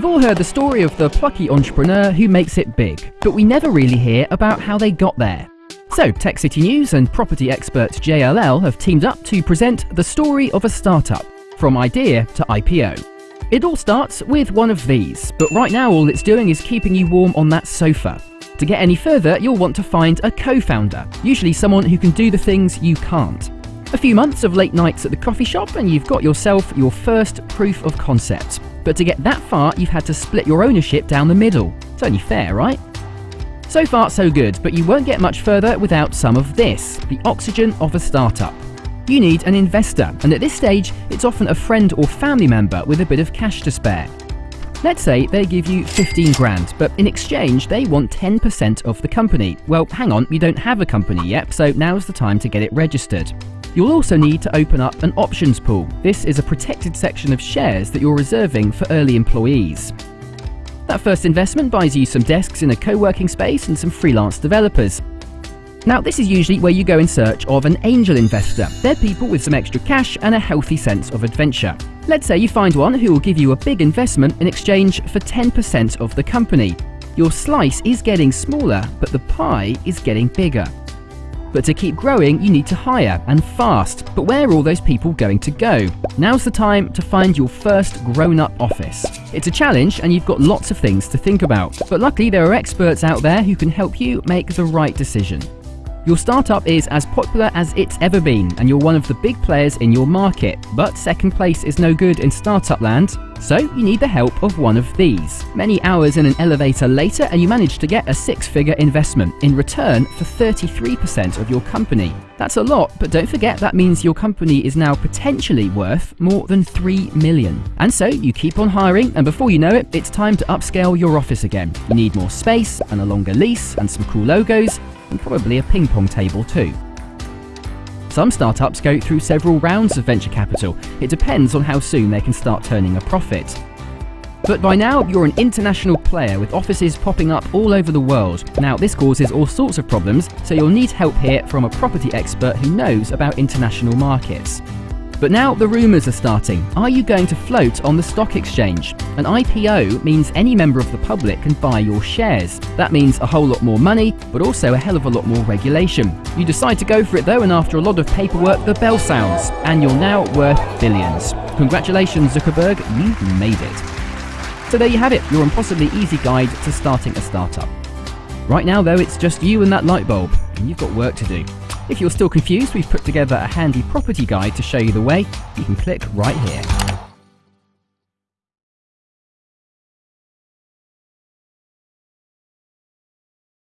You've all heard the story of the plucky entrepreneur who makes it big, but we never really hear about how they got there. So, Tech City News and property expert JLL have teamed up to present the story of a startup, from idea to IPO. It all starts with one of these, but right now all it's doing is keeping you warm on that sofa. To get any further, you'll want to find a co-founder, usually someone who can do the things you can't. A few months of late nights at the coffee shop and you've got yourself your first proof of concept. But to get that far, you've had to split your ownership down the middle. It's only fair, right? So far, so good, but you won't get much further without some of this the oxygen of a startup. You need an investor, and at this stage, it's often a friend or family member with a bit of cash to spare. Let's say they give you 15 grand, but in exchange, they want 10% of the company. Well, hang on, you don't have a company yet, so now's the time to get it registered. You'll also need to open up an options pool. This is a protected section of shares that you're reserving for early employees. That first investment buys you some desks in a co-working space and some freelance developers. Now, this is usually where you go in search of an angel investor. They're people with some extra cash and a healthy sense of adventure. Let's say you find one who will give you a big investment in exchange for 10% of the company. Your slice is getting smaller, but the pie is getting bigger. But to keep growing, you need to hire, and fast. But where are all those people going to go? Now's the time to find your first grown-up office. It's a challenge, and you've got lots of things to think about. But luckily, there are experts out there who can help you make the right decision. Your startup is as popular as it's ever been, and you're one of the big players in your market, but second place is no good in startup land, so you need the help of one of these. Many hours in an elevator later, and you manage to get a six figure investment in return for 33% of your company. That's a lot, but don't forget that means your company is now potentially worth more than 3 million. And so you keep on hiring, and before you know it, it's time to upscale your office again. You need more space and a longer lease and some cool logos, and probably a ping pong table too. Some startups go through several rounds of venture capital. It depends on how soon they can start turning a profit. But by now, you're an international player with offices popping up all over the world. Now, this causes all sorts of problems, so you'll need help here from a property expert who knows about international markets. But now the rumours are starting. Are you going to float on the stock exchange? An IPO means any member of the public can buy your shares. That means a whole lot more money, but also a hell of a lot more regulation. You decide to go for it though, and after a lot of paperwork, the bell sounds, and you're now worth billions. Congratulations, Zuckerberg, you've made it. So there you have it, your impossibly easy guide to starting a startup. Right now, though, it's just you and that light bulb, and you've got work to do. If you're still confused, we've put together a handy property guide to show you the way. You can click right here.